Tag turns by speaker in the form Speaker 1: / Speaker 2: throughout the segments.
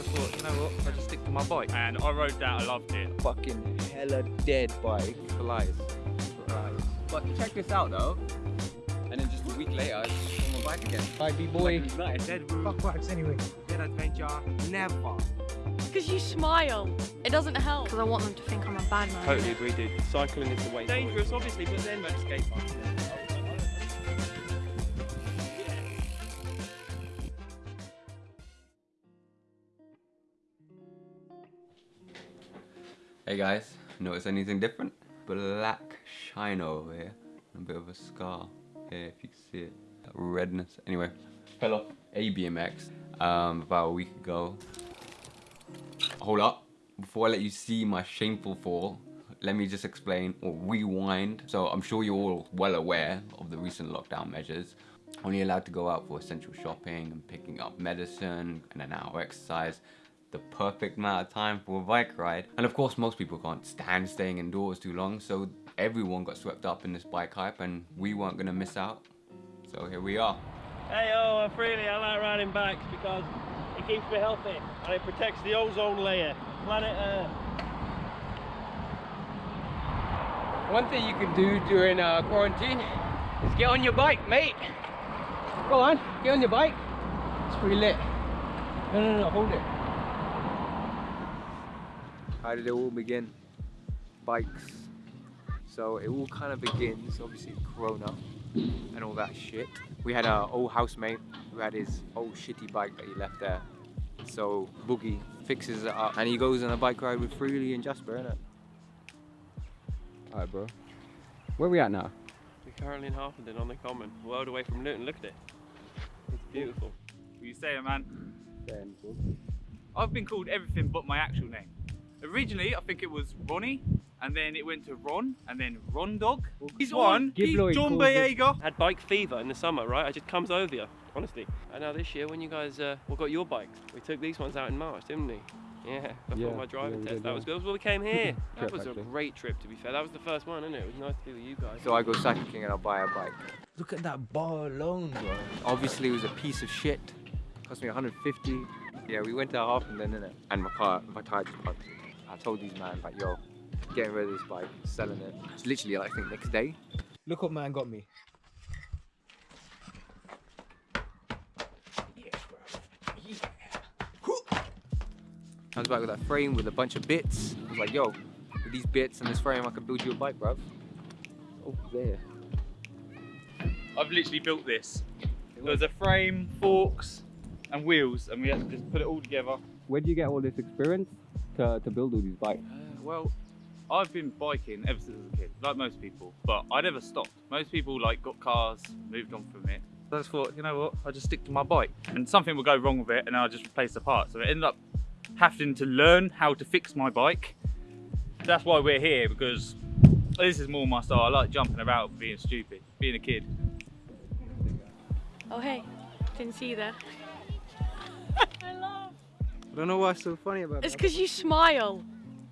Speaker 1: So I thought, you know what, I just stick to my bike.
Speaker 2: And I rode that, I loved it.
Speaker 1: Fucking hella dead bike for lies. For lies.
Speaker 3: But check this out though. And then just a week later, it's on my bike again.
Speaker 1: Bye, B-boy.
Speaker 4: Dead route,
Speaker 5: Fuck bikes anyway.
Speaker 4: dead adventure, never.
Speaker 6: Because you smile. It doesn't help. Because I want them to think I'm a bad man.
Speaker 2: Totally agree, dude. Cycling is the way. Dangerous, obviously, but then skate park.
Speaker 3: Hey guys, notice anything different? Black shine over here. A bit of a scar here if you can see it. That redness. Anyway, fell off a BMX um, about a week ago. Hold up. Before I let you see my shameful fall, let me just explain or rewind. So I'm sure you're all well aware of the recent lockdown measures. Only allowed to go out for essential shopping and picking up medicine and an hour exercise the perfect amount of time for a bike ride. And of course, most people can't stand staying indoors too long, so everyone got swept up in this bike hype and we weren't gonna miss out. So here we are.
Speaker 2: Hey, oh, I'm freely. I like riding bikes because it keeps me healthy and it protects the ozone layer. Planet Earth.
Speaker 5: One thing you can do during uh, quarantine is get on your bike, mate. Go on, get on your bike. It's pretty lit. No, no, no, hold it.
Speaker 1: How did it all begin? Bikes. So it all kind of begins, obviously, Corona and all that shit. We had our old housemate who had his old shitty bike that he left there. So Boogie fixes it up and he goes on a bike ride with Freely and Jasper, innit?
Speaker 3: Alright bro. Where we at now?
Speaker 2: We're currently in Harpenden on the Common, world away from Luton. Look at it. It's beautiful. What you saying, man? I've been called everything but my actual name. Originally, I think it was Ronnie, and then it went to Ron, and then Ron Dog. He's on. He's John
Speaker 5: calls.
Speaker 2: Boyega. Had bike fever in the summer, right? It just comes over you, honestly. And now this year, when you guys uh, well, got your bikes, we took these ones out in March, didn't we? Yeah, before
Speaker 3: Yeah,
Speaker 2: my driving
Speaker 3: yeah,
Speaker 2: test.
Speaker 3: did,
Speaker 2: that
Speaker 3: yeah.
Speaker 2: was good. That was why we came here. that
Speaker 3: Trip,
Speaker 2: was a great trip, to be fair. That was the first one, isn't it? It was nice to be with you guys.
Speaker 1: So I go cycling and I'll buy a bike.
Speaker 4: Look at that bar alone, bro.
Speaker 1: Obviously it was a piece of shit. Cost me 150. Yeah, we went to half Harpenden, innit? And my car, my tire just punctured. I told these man, like, yo, getting rid of this bike, selling it. It's literally, like, I think, next day.
Speaker 5: Look what man got me.
Speaker 1: Comes back with that frame with a bunch of bits. I was like, yo, with these bits and this frame, I can build you a bike, bruv. Oh, there.
Speaker 2: I've literally built this. There's a frame, forks, and wheels, and we had to just put it all together.
Speaker 3: Where do you get all this experience to, to build all these bikes?
Speaker 2: Uh, well, I've been biking ever since I was a kid, like most people, but I never stopped. Most people like got cars, moved on from it. So I just thought, you know what, I just stick to my bike, and something will go wrong with it, and I'll just replace the parts. So I ended up having to learn how to fix my bike. That's why we're here because this is more my style. I like jumping about, being stupid, being a kid.
Speaker 6: Oh, hey. Didn't see you there. I
Speaker 1: don't know what's so funny about
Speaker 6: it.
Speaker 1: It's
Speaker 6: because you smile.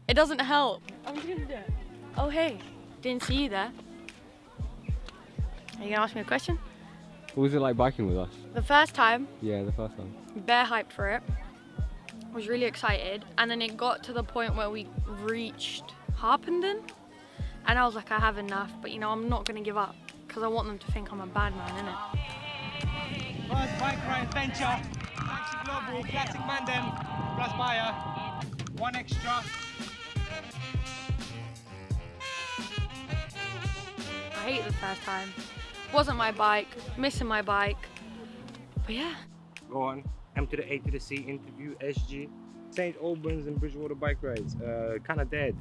Speaker 6: It doesn't help. I'm just gonna do it. Oh, hey. Didn't see you there. Are you gonna ask me a question?
Speaker 3: What was it like biking with us?
Speaker 6: The first time,
Speaker 3: Yeah, the first one.
Speaker 6: bear hyped for it. Was really excited, and then it got to the point where we reached Harpenden, and I was like, I have enough, but you know, I'm not gonna give up because I want them to think I'm a bad man, innit?
Speaker 4: First bike ride adventure. Taxi Global, Classic Mandem, plus buyer. One extra.
Speaker 6: I hate the first time. Wasn't my bike, missing my bike. But yeah,
Speaker 4: Go on. M to the A to the C interview SG. St. Albans and Bridgewater bike rides. Uh, kind of dead.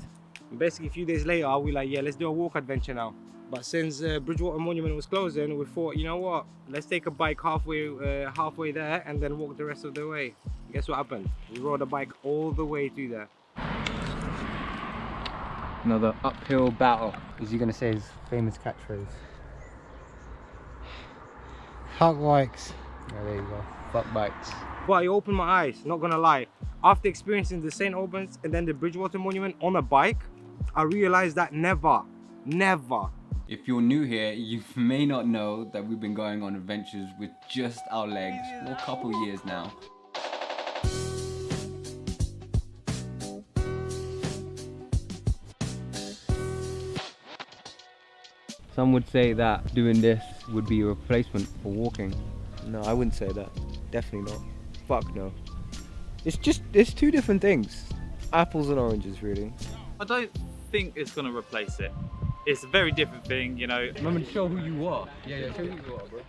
Speaker 4: And basically, a few days later, I we like, yeah, let's do a walk adventure now. But since uh, Bridgewater Monument was closing, we thought, you know what? Let's take a bike halfway, uh, halfway there, and then walk the rest of the way. Guess what happened? We rode a bike all the way through there.
Speaker 5: Another uphill battle. Is he gonna say his famous catchphrase? Fuck bikes. Yeah, there you go. Fuck bikes.
Speaker 4: But it opened my eyes, not gonna lie. After experiencing the St. Albans and then the Bridgewater Monument on a bike, I realized that never, never,
Speaker 3: If you're new here, you may not know that we've been going on adventures with just our legs for a couple years now. Some would say that doing this would be a replacement for walking.
Speaker 1: No, I wouldn't say that. Definitely not. Fuck no. It's just it's two different things. Apples and oranges, really.
Speaker 2: I don't think it's going to replace it. It's a very different thing, you know.
Speaker 3: Remember to show who you are. Yeah, yeah, show who you are, bro.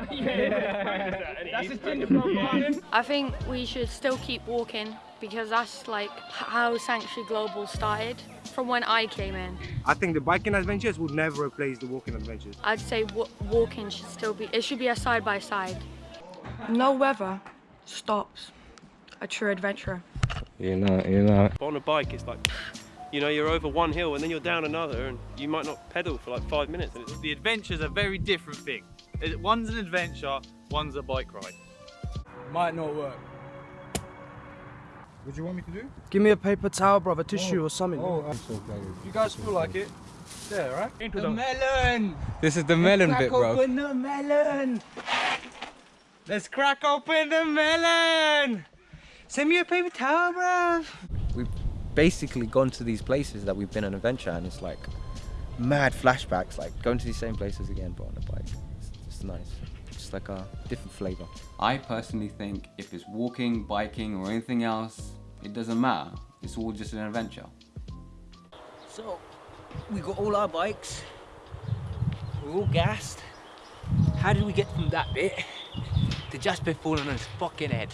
Speaker 5: That's a ginger from
Speaker 6: I think we should still keep walking because that's like how Sanctuary Global started from when I came in.
Speaker 4: I think the biking adventures would never replace the walking adventures.
Speaker 6: I'd say walking should still be, it should be a side by side.
Speaker 7: No weather stops a true adventurer.
Speaker 4: You know, you know.
Speaker 8: on a bike it's like you know you're over one hill and then you're down another and you might not pedal for like five minutes and it's
Speaker 2: The adventure's a very different thing. One's an adventure, one's a bike ride.
Speaker 5: Might not work.
Speaker 4: What do you want me to do?
Speaker 5: Give me a paper towel, brother, tissue oh. or something.
Speaker 4: Oh, I'm so glad.
Speaker 5: you guys feel like it? Yeah, right?
Speaker 8: into
Speaker 5: The melon!
Speaker 3: This is the melon bit, bro.
Speaker 5: Crack open the melon! Let's crack open the melon! Send me a paper towel, bruv!
Speaker 1: We've basically gone to these places that we've been on adventure and it's like mad flashbacks, like going to these same places again but on a bike. It's just nice. Just like a different flavour.
Speaker 3: I personally think if it's walking, biking, or anything else, it doesn't matter. It's all just an adventure.
Speaker 5: So, we got all our bikes. We're all gassed. How did we get from that bit to just before on his fucking head?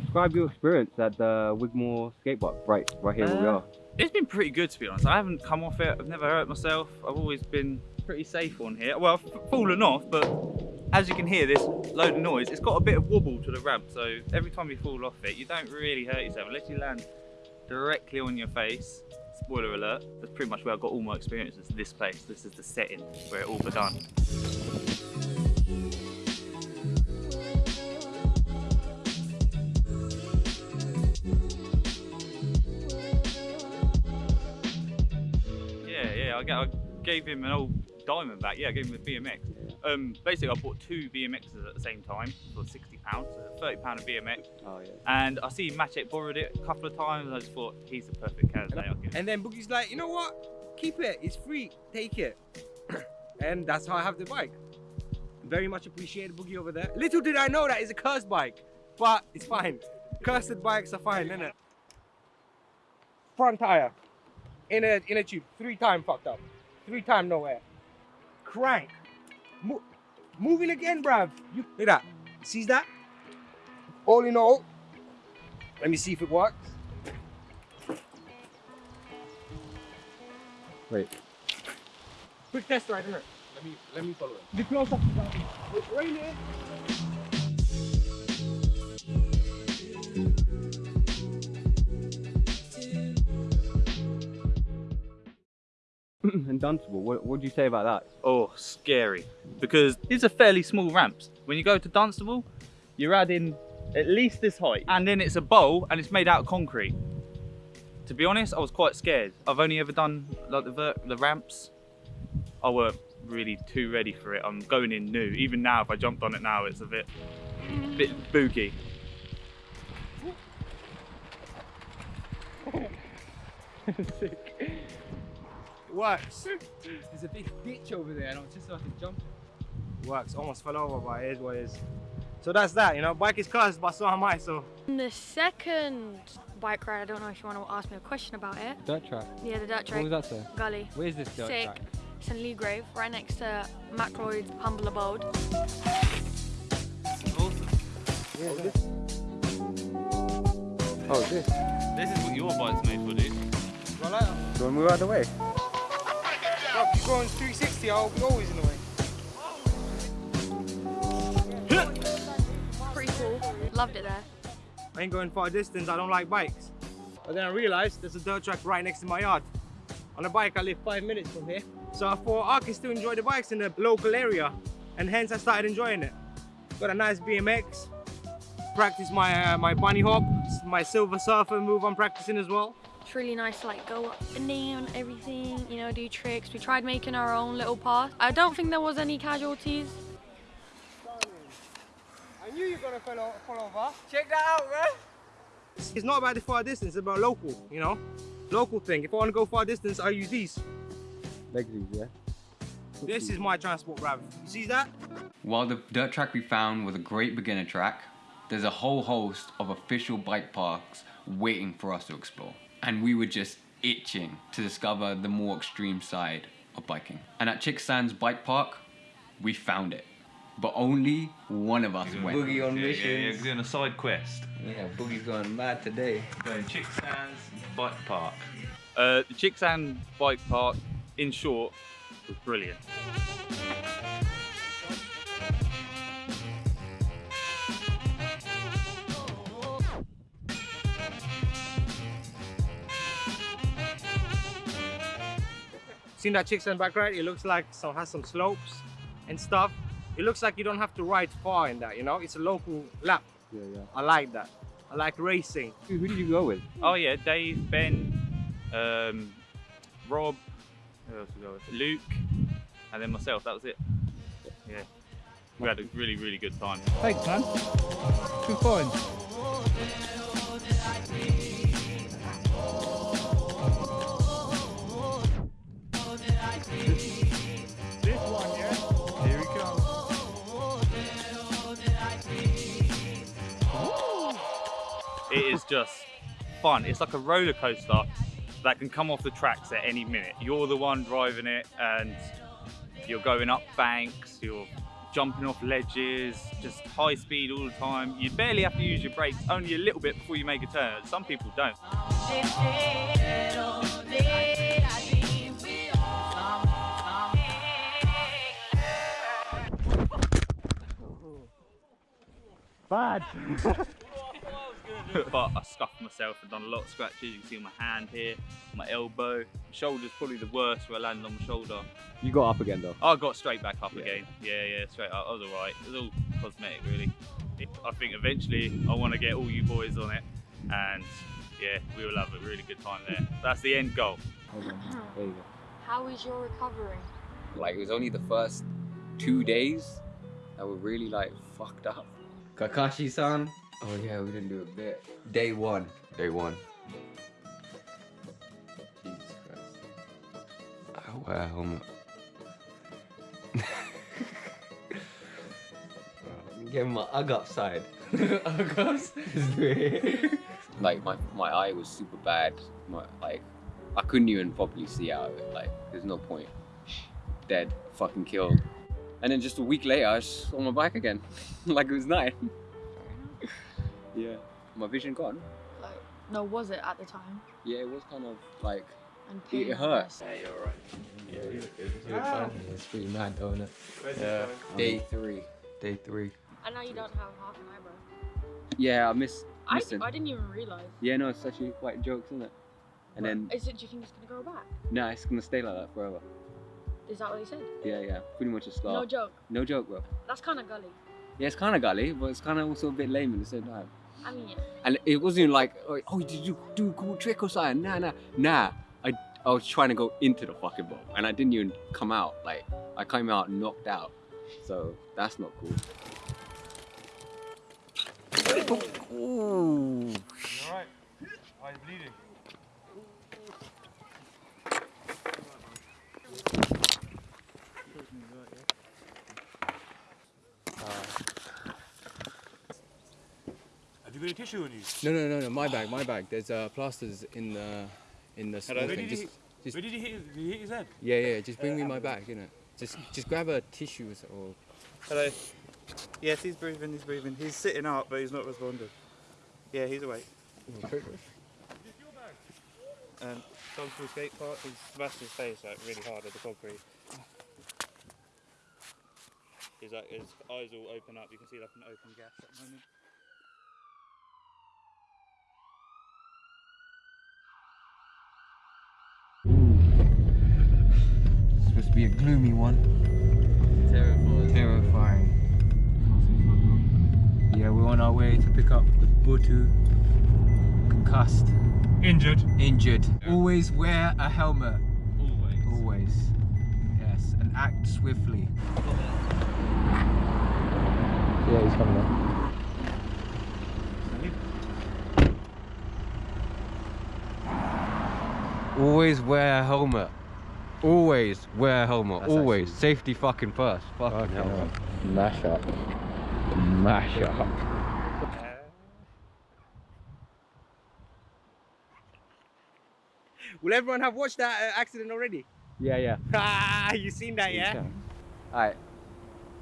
Speaker 3: Describe your experience at the Wigmore skate park, right, right here where we
Speaker 2: Uh,
Speaker 3: are.
Speaker 2: It's been pretty good to be honest. I haven't come off it. I've never hurt myself. I've always been pretty safe on here. Well, I've fallen off, but as you can hear, this load of noise. It's got a bit of wobble to the ramp, so every time you fall off it, you don't really hurt yourself unless you land directly on your face. Spoiler alert. That's pretty much where I got all my experiences. This place. This is the setting where it all begun. Yeah, yeah. I gave him an old diamond back. Yeah, I gave him a BMX. Um, basically, I bought two BMXs at the same time for sixty pounds, so thirty pound a BMX.
Speaker 1: Oh yeah.
Speaker 2: And I see Maciek borrowed it a couple of times. And I just thought he's the perfect candidate. I'll give.
Speaker 4: And then Boogie's like, you know what? Keep it. It's free. Take it. and that's how I have the bike. Very much appreciated Boogie over there. Little did I know that it's a cursed bike, but it's fine. Cursed bikes are fine, isn't it? Front tire, in a in a tube, three time fucked up, three time nowhere. Crank, Mo- moving again, bruv. You look at that. Sees that? All in all, let me see if it works.
Speaker 1: Wait.
Speaker 4: Quick test ride, innit? Let me let me follow it. Be close up to that. Right eh? here.
Speaker 3: and Dunstable, what what do you say about that?
Speaker 2: Oh, scary. Because these are fairly small ramps. When you go to Dunstable, you're adding at least this height. And then it's a bowl and it's made out of concrete. To be honest, I was quite scared. I've only ever done like the, ver- the ramps. I weren't really too ready for it. I'm going in new. Even now, if I jumped on it now, it's a bit, bit boogie.
Speaker 4: Works.
Speaker 5: There's a big ditch over there and I was just about to jump.
Speaker 4: Works. Almost fell over, but it is what it is. So that's that. You know, bike is cursed, but so am I. So
Speaker 6: And the second bike ride, I don't know if you want to ask me a question about it.
Speaker 3: Dirt track.
Speaker 6: Yeah, the dirt
Speaker 3: What
Speaker 6: track
Speaker 3: was that say?
Speaker 6: gully.
Speaker 3: Where's this dirt
Speaker 6: Sick.
Speaker 3: track?
Speaker 6: It's in Leagrave, right next to Macroyd's humble abode.
Speaker 1: Oh, oh this.
Speaker 2: This is what your bike's made for, dude.
Speaker 4: Well, like,
Speaker 1: Do you want to move out of the way?
Speaker 4: Bro, if you're going 360, I'll be always in the way.
Speaker 6: Pretty cool. Loved it there.
Speaker 4: I ain't going far distance. I don't like bikes. But then I realized there's a dirt track right next to my yard. On a bike, I live five minutes from here. So I thought I can still enjoy the bikes in the local area. And hence I started enjoying it. Got a nice BMX. Practice my uh, my bunny hop, my silver surfer move I'm practicing as well.
Speaker 6: It's really nice to like go up and down everything, you know, do tricks. We tried making our own little path. I don't think there was any casualties.
Speaker 4: I knew you were gonna fall, fall over. Check that out, man. It's not about the far distance, it's about local, you know? Local thing. If I wanna go far distance, I use these.
Speaker 3: Legs, yeah.
Speaker 4: This is my transport, bruv. You see that?
Speaker 9: While the dirt track we found was a great beginner track, there's a whole host of official bike parks waiting for us to explore. And we were just itching to discover the more extreme side of biking. And at Chicksands Bike Park, we found it. But only one of us went.
Speaker 10: Boogie on
Speaker 11: Yeah, yeah,
Speaker 10: missions.
Speaker 11: yeah, doing a side quest.
Speaker 10: Yeah, Boogie's going mad today.
Speaker 11: Going Chicksands Bike Park.
Speaker 2: Uh, the Chicksand Bike Park, in short, was brilliant.
Speaker 4: Seen that Chick's back right? It looks like some has some slopes and stuff. It looks like you don't have to ride far in that, you know? It's a local lap.
Speaker 3: Yeah, yeah.
Speaker 4: I like that. I like racing.
Speaker 3: Who, who did you go with?
Speaker 2: Oh yeah, Dave, Ben, um, Rob, who else we go with? Luke, and then myself. That was it. Yeah, we had a really, really good time.
Speaker 12: Thanks, man. Good find.
Speaker 2: It is just fun. It's like a roller coaster that can come off the tracks at any minute. You're the one driving it, and you're going up banks. You're jumping off ledges, just high speed all the time. You barely have to use your brakes, only a little bit before you make a turn. Some people don't.
Speaker 4: Bad.
Speaker 2: but I scuffed myself and done a lot of scratches. You can see my hand here, my elbow, my shoulder's probably the worst where I landed on my shoulder.
Speaker 3: You got up again though.
Speaker 2: I got straight back up
Speaker 3: Yeah.
Speaker 2: again. Yeah, yeah, straight up. I was alright. It was all cosmetic, really. I think eventually I want to get all you boys on it, and yeah, we will have a really good time there. That's the end goal. Hmm.
Speaker 3: There you go.
Speaker 6: How is your recovery?
Speaker 3: Like it was only the first two days that were really like fucked up.
Speaker 10: Kakashi-san. Oh yeah, we didn't do a bit. Day one.
Speaker 9: Day one.
Speaker 10: Jesus Christ.
Speaker 9: I wear a helmet.
Speaker 10: Give him my ug upside. ug ups? Let's do it.
Speaker 3: Like my, my eye was super bad. My, like I couldn't even properly see out of it. Like there's no point. Dead, fucking killed. And then just a week later, I was on my bike again, like it was night. Yeah, my vision gone.
Speaker 6: Like, no, was it at the time?
Speaker 3: Yeah, it was kind of like
Speaker 6: And
Speaker 3: It
Speaker 6: pain
Speaker 3: hurt.
Speaker 6: was-
Speaker 10: It's ah. pretty mad, though, isn't it?
Speaker 9: Yeah.
Speaker 3: day three.
Speaker 9: Day three.
Speaker 6: And now you don't have half an eyebrow.
Speaker 3: Yeah, I missed.
Speaker 6: I,
Speaker 3: Listen.
Speaker 6: I didn't even realise.
Speaker 3: Yeah, no, it's actually quite jokes, isn't it? And then,
Speaker 6: Is it? Do you think it's gonna grow back?
Speaker 3: nah, it's gonna stay like that forever.
Speaker 6: Is that what he said?
Speaker 3: Yeah, yeah, pretty much a scar.
Speaker 6: No joke.
Speaker 3: No joke, bro.
Speaker 6: That's kind of gully.
Speaker 3: Yeah, it's kind of gully, but it's kind of also a bit lame at the same time.
Speaker 6: I mean.
Speaker 3: And it wasn't like, oh, oh, did you do a cool trick or something? Nah, nah, nah. I, I was trying to go into the fucking boat, and I didn't even come out. Like, I came out knocked out. So that's not cool. Ooh.
Speaker 11: Alright. Why is bleeding? Have any tissue on you?
Speaker 1: No, no, no, no. My bag, my bag. There's uh, plasters in the in the small
Speaker 11: Where
Speaker 1: thing.
Speaker 11: did, he,
Speaker 1: Just, just
Speaker 11: where did he hit? Did he hit his head?
Speaker 1: yeah, yeah. Just bring me my bag, you know. Just just grab a tissue or.
Speaker 2: Hello. Yes, he's breathing. He's breathing. He's sitting up, but he's not responding. Yeah, he's awake. Um, Dogpool skate park. He's smashed his face like really hard at the concrete. He's like his eyes all open up. You can see like an open gap at the moment.
Speaker 10: Supposed to be a gloomy one.
Speaker 1: Terrifying.
Speaker 10: Terrifying.
Speaker 1: Yeah, we're on our way to pick up the Butu concussed,
Speaker 11: Injured.
Speaker 1: injured. Always wear a helmet.
Speaker 2: Always.
Speaker 1: Always. Yes, and act swiftly.
Speaker 3: Yeah, he's coming up.
Speaker 10: Always wear a helmet.
Speaker 3: always wear a helmet.
Speaker 1: That's
Speaker 3: always.
Speaker 1: actually-
Speaker 3: Safety fucking first. Fucking hell. Mash up. Mash up.
Speaker 4: Will everyone have watched that uh, accident already?
Speaker 3: Yeah, yeah.
Speaker 4: Ah, you seen that, yeah?
Speaker 3: Alright.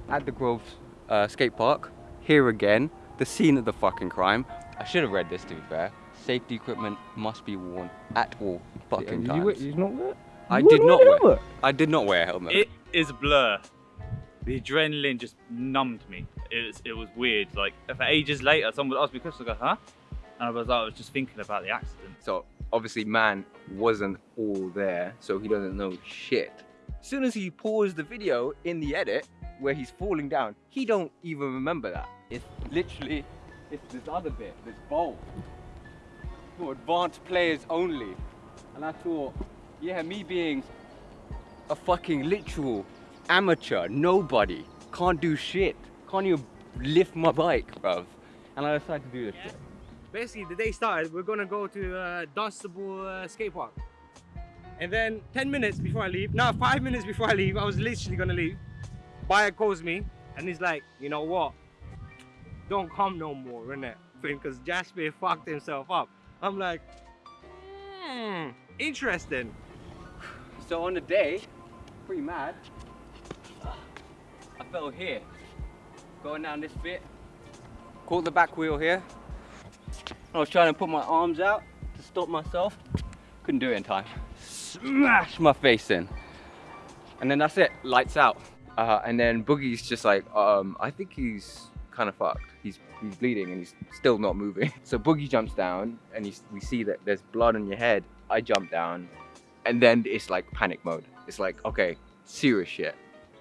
Speaker 3: At the Grove uh, skate park, here again, the scene of the fucking crime. I should have read this to be fair. Safety equipment must be worn at all fucking times.
Speaker 2: not wear?
Speaker 3: I did
Speaker 2: wouldn't wear a helmet?
Speaker 3: I did not wear a helmet.
Speaker 2: It is a blur. The adrenaline just numbed me. It was, it was weird. Like for ages later, someone would ask me questions. I go, huh? And I was like, I was just thinking about the accident.
Speaker 1: So obviously man wasn't all there, so he doesn't know shit. As soon as he paused the video in the edit where he's falling down, he don't even remember that. It's literally it's this other bit, this bowl. Advanced players only. And I thought, yeah, me being a fucking literal amateur, nobody, can't do shit. Can't even lift my bike, bruv. And I decided to do this shit.
Speaker 4: Basically, the day started, we're gonna go to uh, Dunstable uh, skate park. And then 10 minutes before I leave, no, five minutes before I leave, I was literally gonna leave. Buyer calls me and he's like, you know what? Don't come no more, innit? Because Jasper fucked himself up. I'm like, hmm, interesting.
Speaker 1: So on the day, pretty mad, I fell here, going down this bit, caught the back wheel here. I was trying to put my arms out to stop myself, couldn't do it in time. Smash my face in. And then that's it, lights out. Uh, and then Boogie's just like, um, I think he's kind of fucked. He's he's bleeding and he's still not moving. So Boogie jumps down and he's, we see that there's blood on your head. I jump down and then it's like panic mode. It's like, okay, serious shit.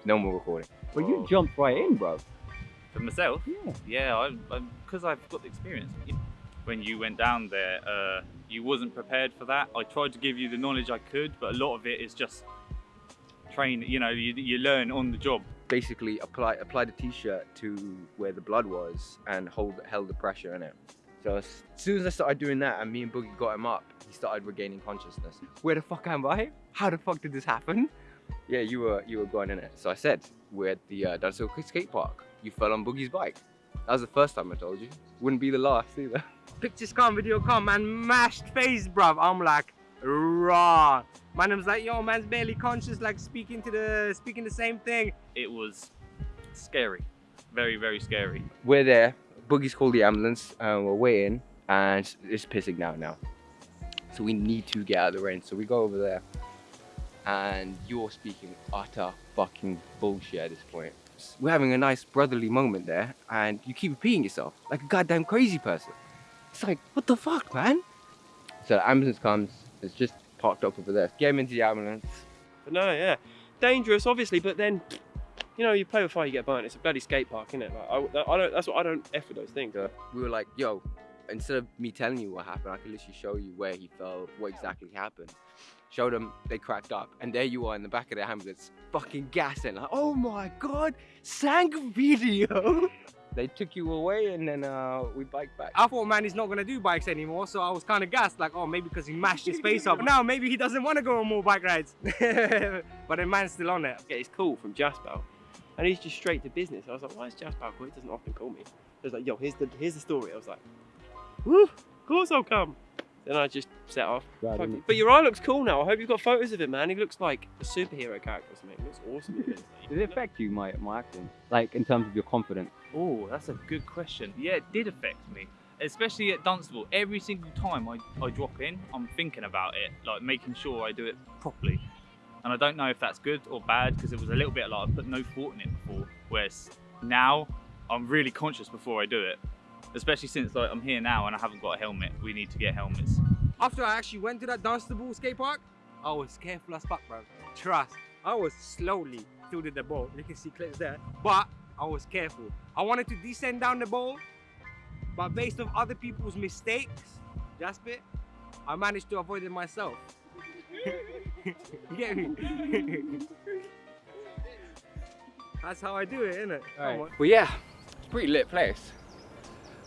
Speaker 1: No more recording. But you jumped right in, bro.
Speaker 2: For myself, yeah, yeah, I, I, because I've got the experience. When you went down there, uh, you wasn't prepared for that. I tried to give you the knowledge I could, but a lot of it is just train. You know, you, you learn on the job.
Speaker 1: Basically, apply apply the t-shirt to where the blood was and hold held the pressure in it. So as soon as I started doing that and me and Boogie got him up, he started regaining consciousness. Where the fuck am I? How the fuck did this happen? Yeah, you were you were going in it. So I said, we're at the uh, Dunstable skate park. You fell on Boogie's bike. That was the first time I told you. Wouldn't be the last either.
Speaker 4: Pictures come, video come, and mashed face, bruv. I'm like, raw. Man was like, yo, man's barely conscious, like speaking to the, speaking the same thing.
Speaker 2: It was scary, very, very scary.
Speaker 1: We're there. Boogie's called the ambulance and we're waiting and it's pissing down now. So we need to get out of the rain. So we go over there and you're speaking utter fucking bullshit at this point. We're having a nice brotherly moment there and you keep repeating yourself like a goddamn crazy person. It's like, what the fuck, man? So the ambulance comes, it's just parked up over there. Get him into the ambulance.
Speaker 8: But no, yeah, dangerous, obviously. But then, you know, you play with fire, you get burnt. It's a bloody skate park, isn't it? Like, I, I don't. That's what I don't f with those things.
Speaker 1: We were like, yo, instead of me telling you what happened, I could literally show you where he fell, what exactly happened. Showed them, they cracked up, and there you are in the back of the ambulance, fucking gassing, like, oh my god, Sank video. they took you away, and then uh, we biked back.
Speaker 4: I thought, man, he's not gonna do bikes anymore, so I was kind of gassed, like, oh, maybe because he mashed his face up. Now maybe he doesn't want to go on more bike rides. but the man's still on it.
Speaker 8: Get his call from Jasper, and he's just straight to business. I was like, why is Jasper call? He doesn't often call me. He was like, yo, here's the here's the story. I was like, woo, of course I'll come. Then I just set off.
Speaker 3: Right,
Speaker 8: Fuck but your eye looks cool now. I hope you've got photos of him, man. He looks like a superhero character or something. He looks awesome. in this.
Speaker 3: Did it affect you, my, my acting? Like, in terms of your confidence?
Speaker 2: Oh, that's a good question. Yeah, it did affect me, especially at Dunstable. Every single time I, I drop in, I'm thinking about it, like making sure I do it properly. And I don't know if that's good or bad because it was a little bit like I put no thought in it before. Whereas now I'm really conscious before I do it, especially since like I'm here now and I haven't got a helmet. We need to get helmets.
Speaker 4: After I actually went to that Dunstable skate park, I was careful as fuck, bro. Trust. I was slowly tilted the ball. You can see clips there. But I was careful. I wanted to descend down the bowl, but based on other people's mistakes, Jasper, I managed to avoid it myself. you get me? That's how I do it, innit? Come on.
Speaker 1: Well, yeah, it's a pretty lit place.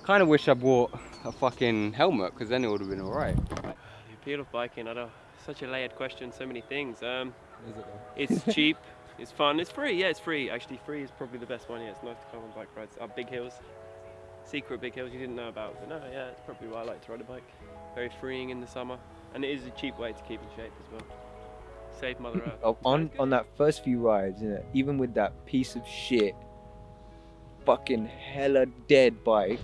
Speaker 1: Kind of wish I bought a fucking helmet because then it would have been alright.
Speaker 8: The appeal of biking, I don't. Such a layered question, so many things. Um,
Speaker 1: Is it?
Speaker 8: It's cheap, it's fun, it's free. Yeah, it's free. Actually, free is probably the best one. Yeah, it's nice to come on bike rides. Up big hills, secret big hills you didn't know about. But no, yeah, it's probably why I like to ride a bike. Very freeing in the summer, and it is a cheap way to keep in shape as well. Save Mother Earth.
Speaker 1: Oh, on on that first few rides, you know, even with that piece of shit, fucking hella dead bike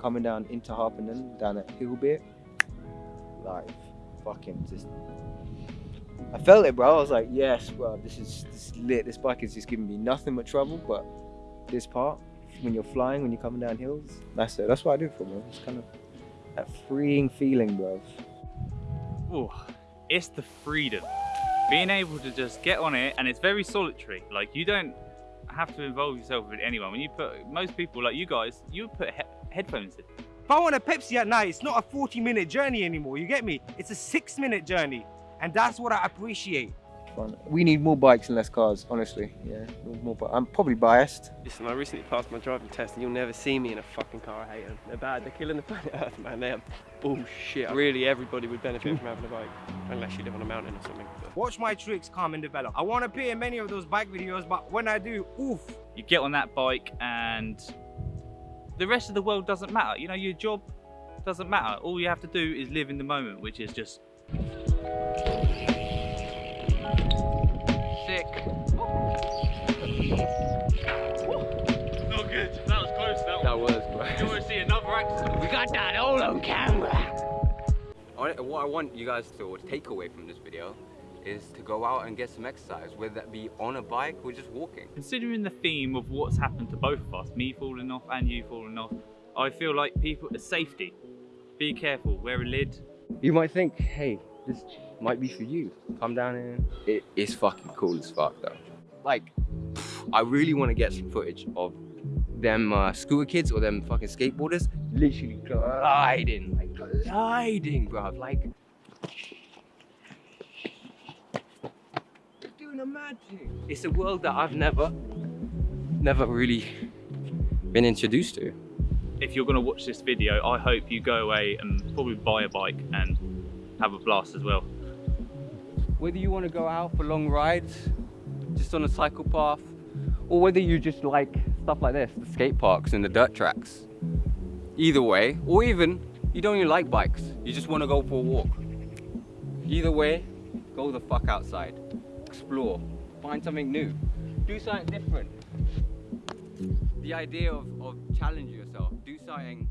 Speaker 1: coming down into Harpenden down that hill bit, like fucking just. I felt it, bro. I was like, yes, bro, this is, this is lit. This bike is just giving me nothing but trouble. But this part, when you're flying, when you're coming down hills, that's it. That's what I do for, bro. It's kind of that freeing feeling, bro.
Speaker 2: Ooh, it's the freedom. Being able to just get on it and it's very solitary. Like you don't have to involve yourself with anyone. When you put most people like you guys, you put he headphones in.
Speaker 4: If I want a Pepsi at night, it's not a 40 minute journey anymore. You get me? It's a six minute journey. And that's what I appreciate.
Speaker 1: We need more bikes and less cars, honestly. Yeah, more. Bi- I'm probably biased.
Speaker 8: Listen, I recently passed my driving test, and you'll never see me in a fucking car. I hate them. They're bad. They're killing the planet Earth, man. They are bullshit. Really, everybody would benefit from having a bike, unless you live on a mountain or something. But
Speaker 4: Watch my tricks come and develop. I want to appear in many of those bike videos, but when I do, oof.
Speaker 2: You get on that bike and the rest of the world doesn't matter. You know, your job doesn't matter. All you have to do is live in the moment, which is just
Speaker 5: Sick.
Speaker 2: Not good. That was close. That,
Speaker 1: That was, bro.
Speaker 2: You want to see another accident?
Speaker 5: We got that all on camera.
Speaker 3: I- What I want you guys to take away from this video is to go out and get some exercise, whether that be on a bike or just walking.
Speaker 2: Considering the theme of what's happened to both of us, me falling off and you falling off, I feel like people, safety. Be careful. Wear a lid.
Speaker 1: You might think, hey, this might be for you. Come down and it is fucking cool as fuck though. Like, I really want to get some footage of them uh, scooter kids or them fucking skateboarders literally gliding, like gliding, bruv. Like, they're doing a mad thing. It's a world that I've never, never really been introduced to.
Speaker 2: If you're going to watch this video, I hope you go away and probably buy a bike and have a blast as well.
Speaker 3: Whether you want to go out for long rides, just on a cycle path, or whether you just like stuff like this, the skate parks and the dirt tracks. Either way, or even you don't even like bikes, you just want to go for a walk. Either way, go the fuck outside, explore, find something new, do something different. The idea of, of challenging yourself, do something